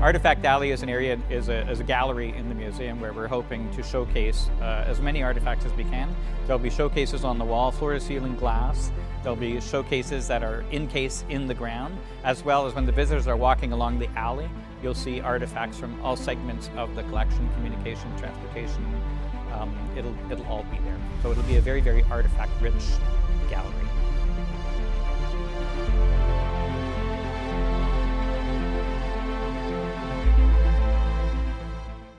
Artifact Alley is an area, is a, is a gallery in the museum where we're hoping to showcase uh, as many artifacts as we can. There'll be showcases on the wall, floor to ceiling glass. There'll be showcases that are encased in the ground, as well as when the visitors are walking along the alley, you'll see artifacts from all segments of the collection, communication, transportation. Um, it'll, it'll all be there. So it'll be a very, very artifact-rich gallery.